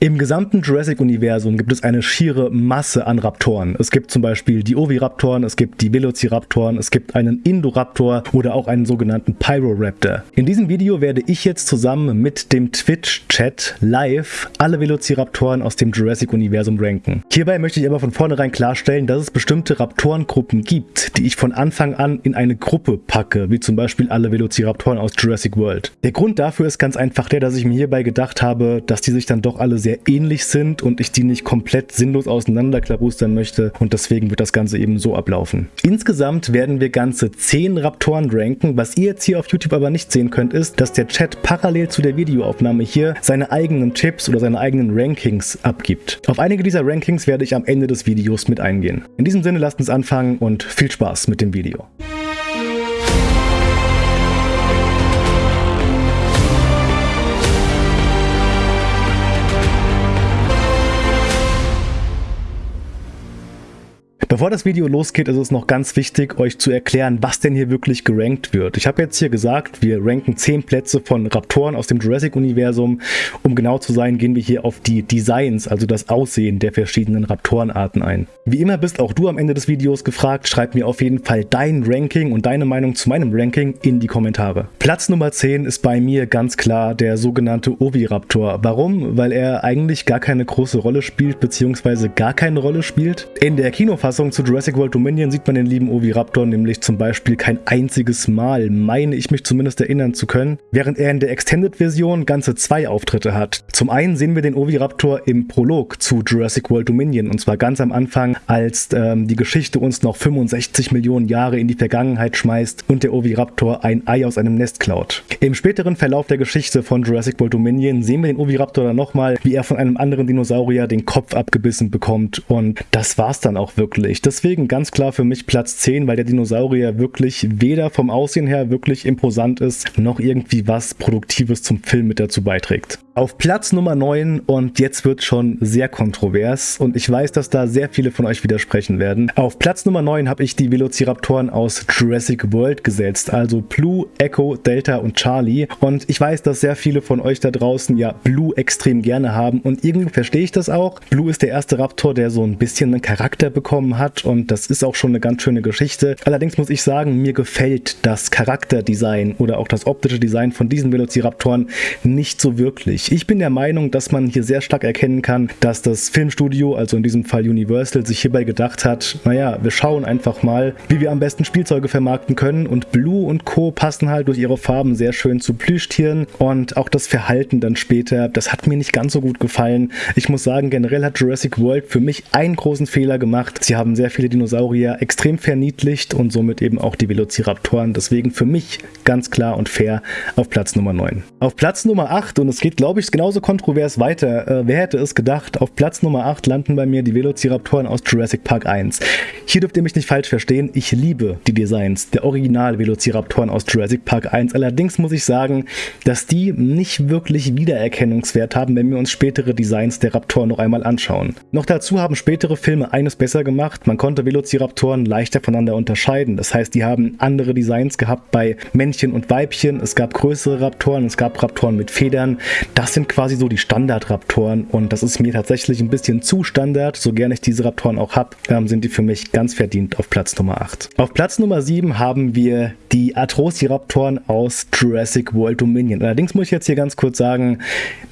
Im gesamten Jurassic-Universum gibt es eine schiere Masse an Raptoren. Es gibt zum Beispiel die Oviraptoren, es gibt die Velociraptoren, es gibt einen Indoraptor oder auch einen sogenannten Pyroraptor. In diesem Video werde ich jetzt zusammen mit dem Twitch-Chat live alle Velociraptoren aus dem Jurassic-Universum ranken. Hierbei möchte ich aber von vornherein klarstellen, dass es bestimmte Raptorengruppen gibt, die ich von Anfang an in eine Gruppe packe, wie zum Beispiel alle Velociraptoren aus Jurassic World. Der Grund dafür ist ganz einfach der, dass ich mir hierbei gedacht habe, dass die sich dann doch alle sehr ähnlich sind und ich die nicht komplett sinnlos auseinanderklabustern möchte und deswegen wird das Ganze eben so ablaufen. Insgesamt werden wir ganze 10 Raptoren ranken. Was ihr jetzt hier auf YouTube aber nicht sehen könnt, ist, dass der Chat parallel zu der Videoaufnahme hier seine eigenen Tipps oder seine eigenen Rankings abgibt. Auf einige dieser Rankings werde ich am Ende des Videos mit eingehen. In diesem Sinne lasst uns anfangen und viel Spaß mit dem Video. Bevor das Video losgeht, ist es noch ganz wichtig, euch zu erklären, was denn hier wirklich gerankt wird. Ich habe jetzt hier gesagt, wir ranken 10 Plätze von Raptoren aus dem Jurassic-Universum. Um genau zu sein, gehen wir hier auf die Designs, also das Aussehen der verschiedenen Raptorenarten ein. Wie immer bist auch du am Ende des Videos gefragt, schreib mir auf jeden Fall dein Ranking und deine Meinung zu meinem Ranking in die Kommentare. Platz Nummer 10 ist bei mir ganz klar der sogenannte Oviraptor. Warum? Weil er eigentlich gar keine große Rolle spielt, beziehungsweise gar keine Rolle spielt. In der Kinofassung Fortsetzung zu Jurassic World Dominion sieht man den lieben Oviraptor nämlich zum Beispiel kein einziges Mal, meine ich mich zumindest erinnern zu können, während er in der Extended-Version ganze zwei Auftritte hat. Zum einen sehen wir den Oviraptor im Prolog zu Jurassic World Dominion und zwar ganz am Anfang, als ähm, die Geschichte uns noch 65 Millionen Jahre in die Vergangenheit schmeißt und der Oviraptor ein Ei aus einem Nest klaut. Im späteren Verlauf der Geschichte von Jurassic World Dominion sehen wir den Oviraptor dann nochmal, wie er von einem anderen Dinosaurier den Kopf abgebissen bekommt und das war's dann auch wirklich gruselig. Deswegen ganz klar für mich Platz 10, weil der Dinosaurier wirklich weder vom Aussehen her wirklich imposant ist, noch irgendwie was Produktives zum Film mit dazu beiträgt. Auf Platz Nummer 9 und jetzt wird schon sehr kontrovers und ich weiß, dass da sehr viele von euch widersprechen werden. Auf Platz Nummer 9 habe ich die Velociraptoren aus Jurassic World gesetzt, also Blue, Echo, Delta und Charlie und ich weiß, dass sehr viele von euch da draußen ja Blue extrem gerne haben und irgendwie verstehe ich das auch. Blue ist der erste Raptor, der so ein bisschen einen Charakter bekommen hat und das ist auch schon eine ganz schöne Geschichte. Allerdings muss ich sagen, mir gefällt das Charakterdesign oder auch das optische Design von diesen Velociraptoren nicht so wirklich. Ich bin der Meinung, dass man hier sehr stark erkennen kann, dass das Filmstudio, also in diesem Fall Universal, sich hierbei gedacht hat, naja, wir schauen einfach mal, wie wir am besten Spielzeuge vermarkten können und Blue und Co. passen halt durch ihre Farben sehr schön zu Plüschtieren und auch das Verhalten dann später, das hat mir nicht ganz so gut gefallen. Ich muss sagen, generell hat Jurassic World für mich einen großen Fehler gemacht. Sie haben sehr viele Dinosaurier extrem verniedlicht und somit eben auch die Velociraptoren. Deswegen für mich ganz klar und fair auf Platz Nummer 9. Auf Platz Nummer 8, und es geht glaube ich ich, genauso kontrovers weiter. Äh, wer hätte es gedacht? Auf Platz Nummer 8 landen bei mir die Velociraptoren aus Jurassic Park 1. Hier dürft ihr mich nicht falsch verstehen, ich liebe die Designs der Original-Velociraptoren aus Jurassic Park 1. Allerdings muss ich sagen, dass die nicht wirklich Wiedererkennungswert haben, wenn wir uns spätere Designs der Raptoren noch einmal anschauen. Noch dazu haben spätere Filme eines besser gemacht, man konnte Velociraptoren leichter voneinander unterscheiden. Das heißt, die haben andere Designs gehabt bei Männchen und Weibchen, es gab größere Raptoren, es gab Raptoren mit Federn. Das sind quasi so die Standard-Raptoren und das ist mir tatsächlich ein bisschen zu Standard. So gerne ich diese Raptoren auch habe, ähm, sind die für mich ganz verdient auf Platz Nummer 8. Auf Platz Nummer 7 haben wir die Atrociraptoren aus Jurassic World Dominion. Allerdings muss ich jetzt hier ganz kurz sagen,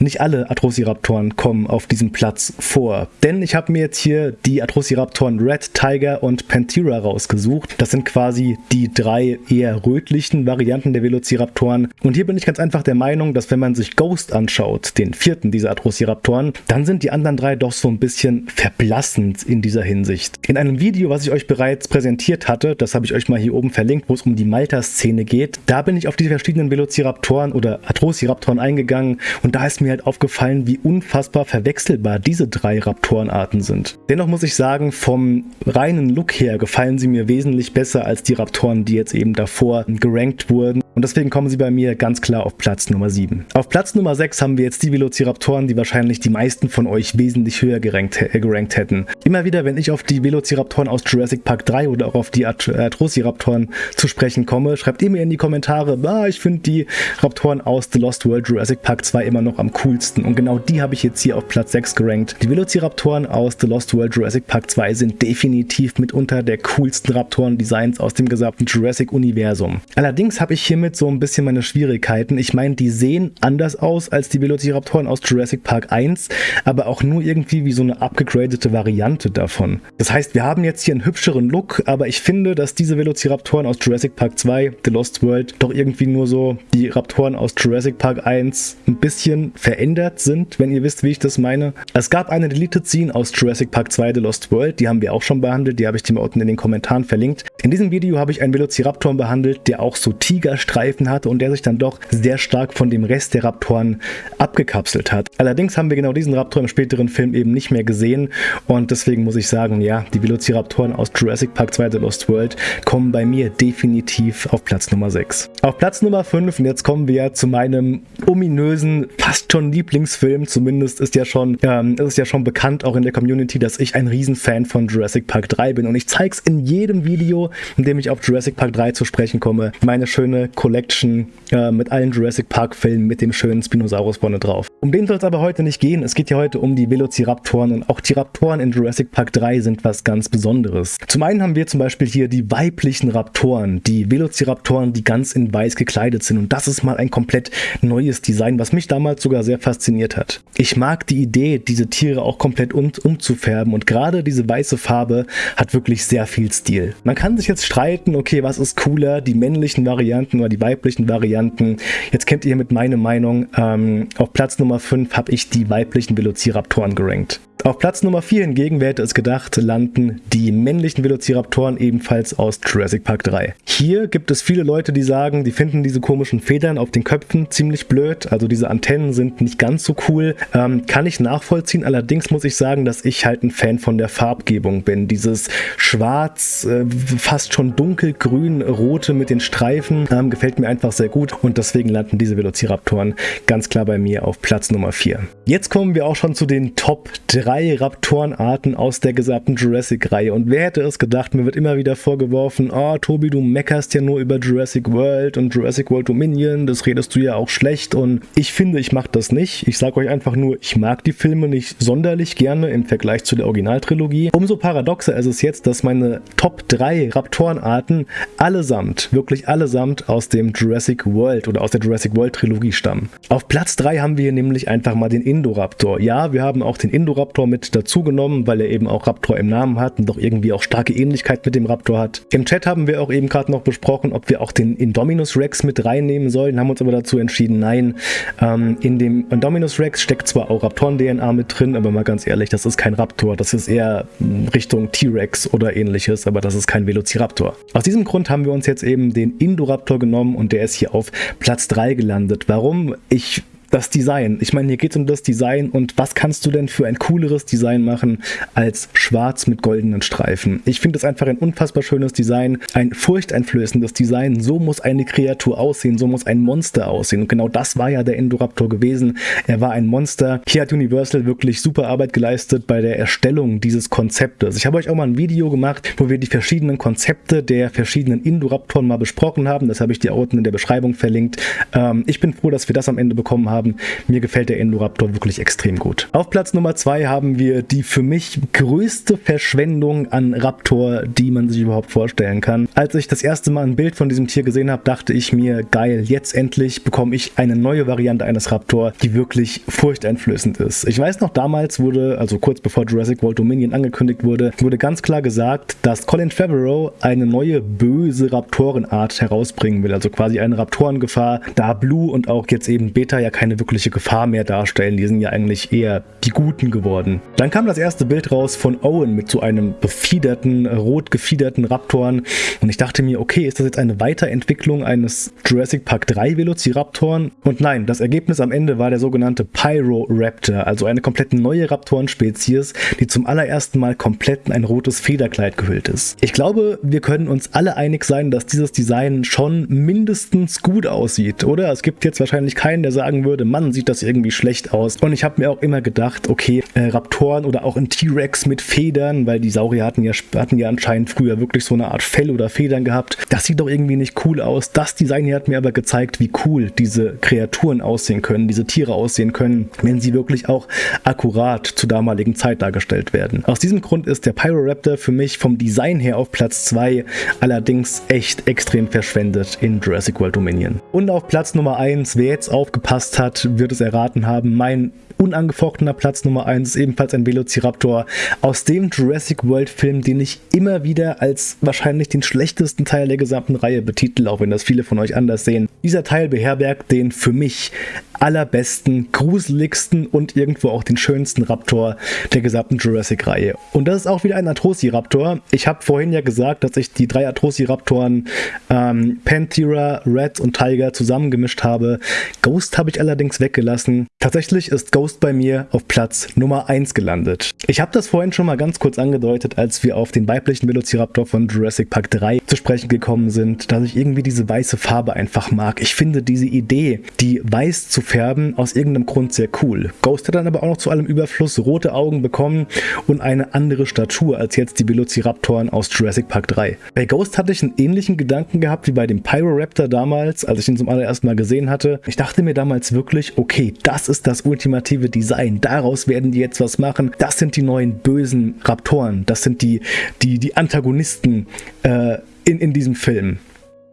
nicht alle Atrociraptoren kommen auf diesem Platz vor. Denn ich habe mir jetzt hier die Atrociraptoren Red, Tiger und Panthera rausgesucht. Das sind quasi die drei eher rötlichen Varianten der Velociraptoren. Und hier bin ich ganz einfach der Meinung, dass wenn man sich Ghost anschaut, anschaut, den vierten dieser Atrociraptoren, dann sind die anderen drei doch so ein bisschen verblassend in dieser Hinsicht. In einem Video, was ich euch bereits präsentiert hatte, das habe ich euch mal hier oben verlinkt, wo es um die Malta-Szene geht, da bin ich auf die verschiedenen Velociraptoren oder Atrociraptoren eingegangen und da ist mir halt aufgefallen, wie unfassbar verwechselbar diese drei Raptorenarten sind. Dennoch muss ich sagen, vom reinen Look her gefallen sie mir wesentlich besser als die Raptoren, die jetzt eben davor gerankt wurden. Und deswegen kommen sie bei mir ganz klar auf Platz Nummer 7. Auf Platz Nummer 6 haben wir jetzt die Velociraptoren, die wahrscheinlich die meisten von euch wesentlich höher gerankt, äh, gerankt hätten. Immer wieder, wenn ich auf die Velociraptoren aus Jurassic Park 3 oder auch auf die Atrociraptoren zu sprechen komme, schreibt ihr mir in die Kommentare, ah, ich finde die Raptoren aus The Lost World Jurassic Park 2 immer noch am coolsten. Und genau die habe ich jetzt hier auf Platz 6 gerankt. Die Velociraptoren aus The Lost World Jurassic Park 2 sind definitiv mitunter der coolsten Raptoren-Designs aus dem gesamten Jurassic-Universum. Allerdings habe ich hiermit so ein bisschen meine Schwierigkeiten. Ich meine, die sehen anders aus als die Velociraptoren aus Jurassic Park 1, aber auch nur irgendwie wie so eine abgegradete Variante davon. Das heißt, wir haben jetzt hier einen hübscheren Look, aber ich finde, dass diese Velociraptoren aus Jurassic Park 2, The Lost World, doch irgendwie nur so die Raptoren aus Jurassic Park 1 ein bisschen verändert sind, wenn ihr wisst, wie ich das meine. Es gab eine Deleted Scene aus Jurassic Park 2 The Lost World, die haben wir auch schon behandelt, die habe ich dir mal unten in den Kommentaren verlinkt. In diesem Video habe ich einen Velociraptor behandelt, der auch so Tigerstreifen hatte und der sich dann doch sehr stark von dem Rest der Raptoren abgekapselt hat. Allerdings haben wir genau diesen Raptor im späteren Film eben nicht mehr gesehen und deswegen muss ich sagen, ja, die Velociraptoren aus Jurassic Park 2 The Lost World kommen bei mir definitiv auf Platz Nummer 6. Auf Platz Nummer 5, und jetzt kommen wir zu meinem ominösen, fast schon Lieblingsfilm, zumindest ist ja schon, ähm, ist ja schon bekannt auch in der Community, dass ich ein Riesenfan von Jurassic Park 3 bin und ich zeige es in jedem Video, in dem ich auf Jurassic Park 3 zu sprechen komme, meine schöne Collection äh, mit allen Jurassic Park Filmen mit dem schönen Spinosaurus vorne drauf. Um den soll es aber heute nicht gehen, es geht ja heute um die Velociraptoren und auch die Raptoren in Jurassic Park 3 sind was ganz Besonderes. Zum einen haben wir zum Beispiel hier die weiblichen Raptoren, die Velociraptoren, die ganz in weiß gekleidet sind und das ist mal ein komplett neues Design, was mich damals sogar sehr fasziniert hat. Ich mag die Idee, diese Tiere auch komplett um, umzufärben und gerade diese weiße Farbe hat wirklich sehr viel Stil. Man kann sich jetzt streiten, okay, was ist cooler, die männlichen Varianten oder die weiblichen Varianten. Jetzt kennt ihr mit meiner Meinung, ähm, auf Platz Nummer 5 habe ich die weiblichen Velociraptoren gerankt. Auf Platz Nummer 4 hingegen, wer hätte es gedacht, landen die männlichen Velociraptoren ebenfalls aus Jurassic Park 3. Hier gibt es viele Leute, die sagen, die finden diese komischen Federn auf den Köpfen ziemlich blöd, also diese Antennen sind nicht ganz so cool. Ähm, kann ich nachvollziehen, allerdings muss ich sagen, dass ich halt ein Fan von der Farbgebung bin. Dieses schwarz, äh, fast schon dunkelgrün, rote mit den Streifen ähm, gefällt mir einfach sehr gut und deswegen landen diese Velociraptoren ganz klar bei mir auf Platz Nummer 4. Jetzt kommen wir auch schon zu den Top 3 drei Raptorenarten aus der gesamten Jurassic-Reihe. Und wer hätte es gedacht, mir wird immer wieder vorgeworfen, oh Tobi, du meckerst ja nur über Jurassic World und Jurassic World Dominion, das redest du ja auch schlecht. Und ich finde, ich mache das nicht. Ich sage euch einfach nur, ich mag die Filme nicht sonderlich gerne im Vergleich zu der Originaltrilogie. Umso paradoxer ist es jetzt, dass meine Top 3 Raptorenarten allesamt, wirklich allesamt aus dem Jurassic World oder aus der Jurassic World Trilogie stammen. Auf Platz 3 haben wir hier nämlich einfach mal den Indoraptor. Ja, wir haben auch den Indoraptor Raptor mit dazu genommen, weil er eben auch Raptor im Namen hat und doch irgendwie auch starke Ähnlichkeit mit dem Raptor hat. Im Chat haben wir auch eben gerade noch besprochen, ob wir auch den Indominus Rex mit reinnehmen sollen, haben uns aber dazu entschieden, nein. Ähm, in dem Indominus Rex steckt zwar auch Raptoren-DNA mit drin, aber mal ganz ehrlich, das ist kein Raptor, das ist eher Richtung T-Rex oder ähnliches, aber das ist kein Velociraptor. Aus diesem Grund haben wir uns jetzt eben den Indoraptor genommen und der ist hier auf Platz 3 gelandet. Warum? Ich das Design. Ich meine, hier geht es um das Design und was kannst du denn für ein cooleres Design machen als schwarz mit goldenen Streifen? Ich finde das einfach ein unfassbar schönes Design, ein furchteinflößendes Design. So muss eine Kreatur aussehen, so muss ein Monster aussehen. Und genau das war ja der Indoraptor gewesen. Er war ein Monster. Hier hat Universal wirklich super Arbeit geleistet bei der Erstellung dieses Konzeptes. Ich habe euch auch mal ein Video gemacht, wo wir die verschiedenen Konzepte der verschiedenen Indoraptoren mal besprochen haben. Das habe ich dir unten in der Beschreibung verlinkt. Ähm, ich bin froh, dass wir das am Ende bekommen haben haben. Mir gefällt der Indoraptor wirklich extrem gut. Auf Platz Nummer 2 haben wir die für mich größte Verschwendung an Raptor, die man sich überhaupt vorstellen kann. Als ich das erste Mal ein Bild von diesem Tier gesehen habe, dachte ich mir, geil, jetzt endlich bekomme ich eine neue Variante eines Raptor, die wirklich furchteinflößend ist. Ich weiß noch, damals wurde, also kurz bevor Jurassic World Dominion angekündigt wurde, wurde ganz klar gesagt, dass Colin Trevorrow eine neue böse Raptorenart herausbringen will, also quasi eine Raptorengefahr, da Blue und auch jetzt eben Beta ja keine keine wirkliche Gefahr mehr darstellen. Die sind ja eigentlich eher die Guten geworden. Dann kam das erste Bild raus von Owen mit so einem befiederten, rot gefiederten Raptoren. Und ich dachte mir, okay, ist das jetzt eine Weiterentwicklung eines Jurassic Park 3 Velociraptoren? Und nein, das Ergebnis am Ende war der sogenannte Pyroraptor, also eine komplett neue Raptorenspezies, die zum allerersten Mal komplett in ein rotes Federkleid gehüllt ist. Ich glaube, wir können uns alle einig sein, dass dieses Design schon mindestens gut aussieht, oder? Es gibt jetzt wahrscheinlich keinen, der sagen würde, Mann, sieht das irgendwie schlecht aus. Und ich habe mir auch immer gedacht, okay, äh, Raptoren oder auch ein T-Rex mit Federn, weil die Saurier hatten ja, hatten ja anscheinend früher wirklich so eine Art Fell oder Federn gehabt. Das sieht doch irgendwie nicht cool aus. Das Design hier hat mir aber gezeigt, wie cool diese Kreaturen aussehen können, diese Tiere aussehen können, wenn sie wirklich auch akkurat zur damaligen Zeit dargestellt werden. Aus diesem Grund ist der Pyroraptor für mich vom Design her auf Platz 2 allerdings echt extrem verschwendet in Jurassic World Dominion. Und auf Platz Nummer 1, wer jetzt aufgepasst hat, wird es erraten haben, mein unangefochtener Platz Nummer 1 ist ebenfalls ein Velociraptor aus dem Jurassic World Film, den ich immer wieder als wahrscheinlich den schlechtesten Teil der gesamten Reihe betitel, auch wenn das viele von euch anders sehen. Dieser Teil beherbergt den für mich allerbesten, gruseligsten und irgendwo auch den schönsten Raptor der gesamten Jurassic-Reihe. Und das ist auch wieder ein Atrociraptor. Ich habe vorhin ja gesagt, dass ich die drei Atrociraptoren ähm, Panthera, Red und Tiger zusammengemischt habe. Ghost habe ich allerdings weggelassen. Tatsächlich ist Ghost bei mir auf Platz Nummer 1 gelandet. Ich habe das vorhin schon mal ganz kurz angedeutet, als wir auf den weiblichen Velociraptor von Jurassic Park 3 zu sprechen gekommen sind, dass ich irgendwie diese weiße Farbe einfach mag. Ich finde diese Idee, die weiß zu färben, aus irgendeinem Grund sehr cool. Ghost hat dann aber auch noch zu allem Überfluss rote Augen bekommen und eine andere Statur als jetzt die Velociraptoren aus Jurassic Park 3. Bei Ghost hatte ich einen ähnlichen Gedanken gehabt wie bei dem Pyroraptor damals, als ich ihn zum allerersten Mal gesehen hatte. Ich dachte mir damals wirklich, okay, das ist das ultimative Design. Daraus werden die jetzt was machen. Das sind die neuen bösen Raptoren. Das sind die, die, die Antagonisten äh, in, in diesem Film.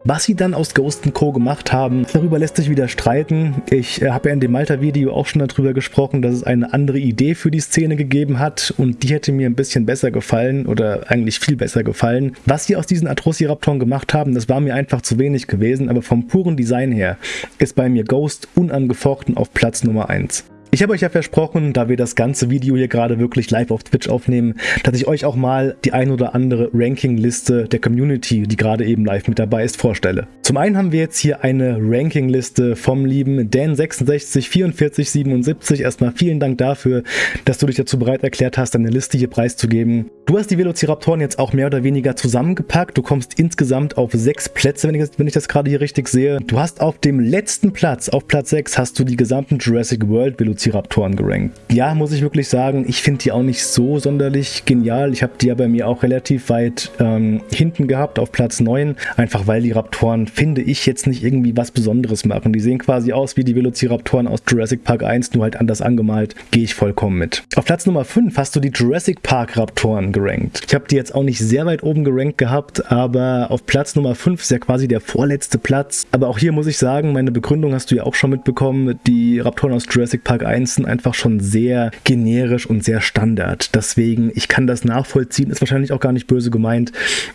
Was sie dann aus Ghost Co. gemacht haben, darüber lässt sich wieder streiten. Ich äh, habe ja in dem Malta-Video auch schon darüber gesprochen, dass es eine andere Idee für die Szene gegeben hat und die hätte mir ein bisschen besser gefallen oder eigentlich viel besser gefallen. Was sie aus diesen Atrociraptoren gemacht haben, das war mir einfach zu wenig gewesen, aber vom puren Design her ist bei mir Ghost unangefochten auf Platz Nummer 1. Ich habe euch ja versprochen, da wir das ganze Video hier gerade wirklich live auf Twitch aufnehmen, dass ich euch auch mal die ein oder andere Rankingliste der Community, die gerade eben live mit dabei ist, vorstelle. Zum einen haben wir jetzt hier eine Rankingliste vom lieben Dan664477. Erstmal vielen Dank dafür, dass du dich dazu bereit erklärt hast, deine Liste hier preiszugeben. Du hast die Velociraptoren jetzt auch mehr oder weniger zusammengepackt. Du kommst insgesamt auf sechs Plätze, wenn ich, das, wenn ich das gerade hier richtig sehe. Du hast auf dem letzten Platz, auf Platz 6, hast du die gesamten Jurassic World Velociraptoren Velociraptoren gerankt. Ja, muss ich wirklich sagen, ich finde die auch nicht so sonderlich genial. Ich habe die ja bei mir auch relativ weit ähm, hinten gehabt, auf Platz 9. Einfach weil die Raptoren, finde ich, jetzt nicht irgendwie was Besonderes machen. Die sehen quasi aus wie die Velociraptoren aus Jurassic Park 1, nur halt anders angemalt. Gehe ich vollkommen mit. Auf Platz Nummer 5 hast du die Jurassic Park Raptoren gerankt. Ich habe die jetzt auch nicht sehr weit oben gerankt gehabt, aber auf Platz Nummer 5 ist ja quasi der vorletzte Platz. Aber auch hier muss ich sagen, meine Begründung hast du ja auch schon mitbekommen. Die Raptoren aus Jurassic Park 1 1 sind einfach schon sehr generisch und sehr Standard. Deswegen, ich kann das nachvollziehen, ist wahrscheinlich auch gar nicht böse gemeint,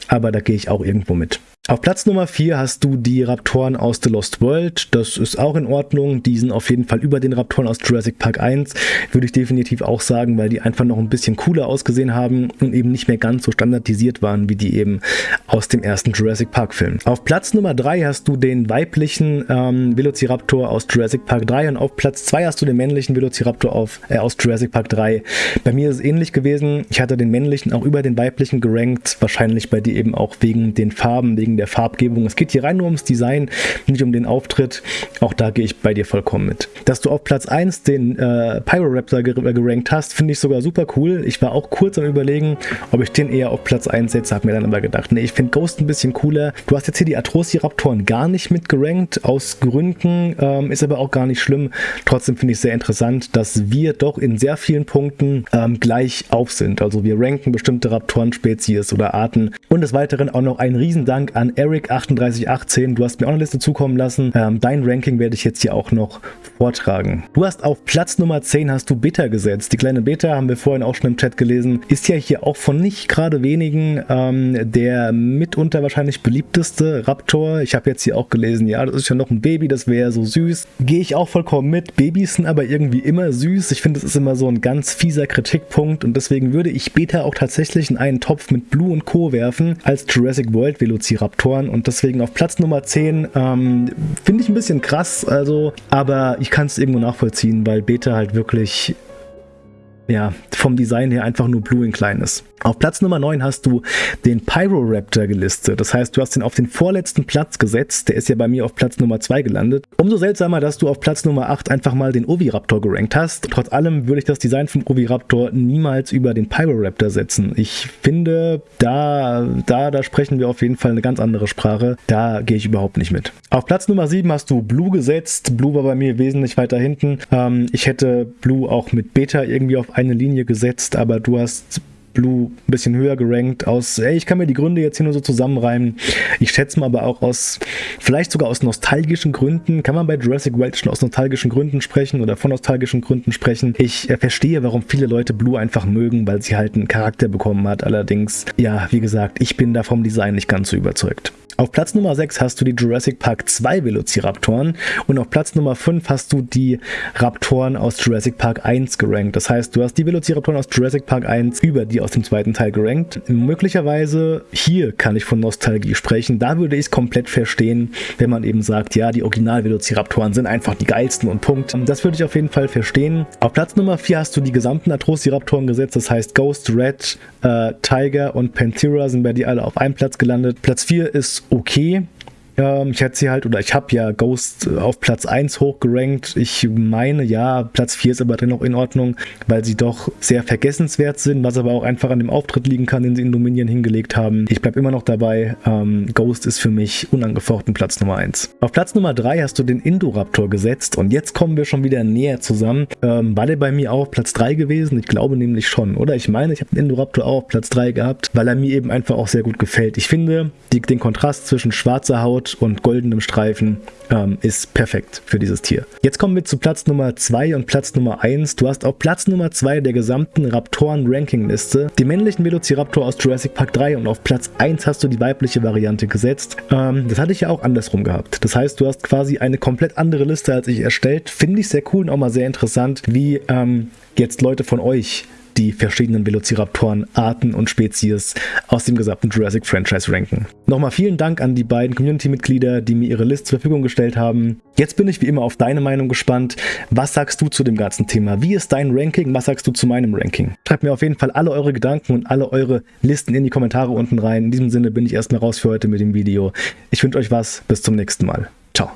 aber da gehe ich auch irgendwo mit. Auf Platz Nummer 4 hast du die Raptoren aus The Lost World. Das ist auch in Ordnung. Die sind auf jeden Fall über den Raptoren aus Jurassic Park 1. Würde ich definitiv auch sagen, weil die einfach noch ein bisschen cooler ausgesehen haben und eben nicht mehr ganz so standardisiert waren, wie die eben aus dem ersten Jurassic Park Film. Auf Platz Nummer 3 hast du den weiblichen ähm, Velociraptor aus Jurassic Park 3 und auf Platz 2 hast du den männlichen Velociraptor auf, äh, aus Jurassic Park 3. Bei mir ist es ähnlich gewesen. Ich hatte den männlichen auch über den weiblichen gerankt. Wahrscheinlich bei dir eben auch wegen den Farben, wegen der Farbgebung. Es geht hier rein nur ums Design, nicht um den Auftritt. Auch da gehe ich bei dir vollkommen mit. Dass du auf Platz 1 den äh, Pyroraptor gerankt hast, finde ich sogar super cool. Ich war auch kurz am überlegen, ob ich den eher auf Platz 1 setze, habe mir dann aber gedacht, nee, ich finde Ghost ein bisschen cooler. Du hast jetzt hier die Atrociraptoren gar nicht mit gerankt, aus Gründen, ähm, ist aber auch gar nicht schlimm. Trotzdem finde ich sehr interessant, dass wir doch in sehr vielen Punkten ähm, gleich auf sind. Also wir ranken bestimmte Raptoren-Spezies oder Arten. Und des Weiteren auch noch ein Riesendank an an Eric3818. Du hast mir auch eine Liste zukommen lassen. Ähm, dein Ranking werde ich jetzt hier auch noch vortragen. Du hast auf Platz Nummer 10 hast du Beta gesetzt. Die kleine Beta haben wir vorhin auch schon im Chat gelesen. Ist ja hier auch von nicht gerade wenigen ähm, der mitunter wahrscheinlich beliebteste Raptor. Ich habe jetzt hier auch gelesen, ja, das ist ja noch ein Baby, das wäre so süß. Gehe ich auch vollkommen mit. Babys sind aber irgendwie immer süß. Ich finde, das ist immer so ein ganz fieser Kritikpunkt und deswegen würde ich Beta auch tatsächlich in einen Topf mit Blue und Co. werfen als Jurassic World Velociraptoren und deswegen auf Platz Nummer 10 ähm, finde ich ein bisschen krass, also, aber ich kann es irgendwo nachvollziehen, weil Beta halt wirklich ja, vom Design her einfach nur Blue in klein ist. Auf Platz Nummer 9 hast du den Pyroraptor gelistet. Das heißt, du hast ihn auf den vorletzten Platz gesetzt. Der ist ja bei mir auf Platz Nummer 2 gelandet. Umso seltsamer, dass du auf Platz Nummer 8 einfach mal den Oviraptor gerankt hast. Trotz allem würde ich das Design vom Oviraptor niemals über den Pyroraptor setzen. Ich finde, da, da, da sprechen wir auf jeden Fall eine ganz andere Sprache. Da gehe ich überhaupt nicht mit. Auf Platz Nummer 7 hast du Blue gesetzt. Blue war bei mir wesentlich weiter hinten. Ähm, ich hätte Blue auch mit Beta irgendwie auf eine Linie gesetzt, aber du hast Blue ein bisschen höher gerankt aus, ey, ich kann mir die Gründe jetzt hier nur so zusammenreimen. Ich schätze mal aber auch aus, vielleicht sogar aus nostalgischen Gründen, kann man bei Jurassic World schon aus nostalgischen Gründen sprechen oder von nostalgischen Gründen sprechen. Ich äh, verstehe, warum viele Leute Blue einfach mögen, weil sie halt einen Charakter bekommen hat. Allerdings, ja, wie gesagt, ich bin da vom Design nicht ganz so überzeugt. Auf Platz Nummer 6 hast du die Jurassic Park 2 Velociraptoren und auf Platz Nummer 5 hast du die Raptoren aus Jurassic Park 1 gerankt. Das heißt, du hast die Velociraptoren aus Jurassic Park 1 über die aus dem zweiten Teil gerankt. Möglicherweise hier kann ich von Nostalgie sprechen. Da würde ich es komplett verstehen, wenn man eben sagt, ja, die Original-Velociraptoren sind einfach die geilsten und Punkt. Das würde ich auf jeden Fall verstehen. Auf Platz Nummer 4 hast du die gesamten Atrociraptoren gesetzt. Das heißt, Ghost, Red, äh, Tiger und Panthera sind bei dir alle auf einem Platz gelandet. Platz 4 ist okay. Ähm, ich hätte sie halt, oder ich habe ja Ghost auf Platz 1 hochgerankt. Ich meine, ja, Platz 4 ist aber dann noch in Ordnung, weil sie doch sehr vergessenswert sind, was aber auch einfach an dem Auftritt liegen kann, den sie in Dominion hingelegt haben. Ich bleibe immer noch dabei. Ähm, Ghost ist für mich unangefochten Platz Nummer 1. Auf Platz Nummer 3 hast du den Indoraptor gesetzt und jetzt kommen wir schon wieder näher zusammen. Ähm, war der bei mir auch Platz 3 gewesen? Ich glaube nämlich schon, oder? Ich meine, ich habe den Indoraptor auch auf Platz 3 gehabt, weil er mir eben einfach auch sehr gut gefällt. Ich finde die, den Kontrast zwischen schwarzer Haut und goldenem Streifen ähm, ist perfekt für dieses Tier. Jetzt kommen wir zu Platz Nummer 2 und Platz Nummer 1. Du hast auf Platz Nummer 2 der gesamten Raptoren-Ranking-Liste die männlichen Velociraptor aus Jurassic Park 3 und auf Platz 1 hast du die weibliche Variante gesetzt. Ähm, das hatte ich ja auch andersrum gehabt. Das heißt, du hast quasi eine komplett andere Liste als ich erstellt. Finde ich sehr cool und auch mal sehr interessant, wie ähm, jetzt Leute von euch die verschiedenen Velociraptoren, Arten und Spezies aus dem gesamten Jurassic Franchise ranken. Nochmal vielen Dank an die beiden Community-Mitglieder, die mir ihre List zur Verfügung gestellt haben. Jetzt bin ich wie immer auf deine Meinung gespannt. Was sagst du zu dem ganzen Thema? Wie ist dein Ranking? Was sagst du zu meinem Ranking? Schreibt mir auf jeden Fall alle eure Gedanken und alle eure Listen in die Kommentare unten rein. In diesem Sinne bin ich erstmal raus für heute mit dem Video. Ich wünsche euch was. Bis zum nächsten Mal. Ciao.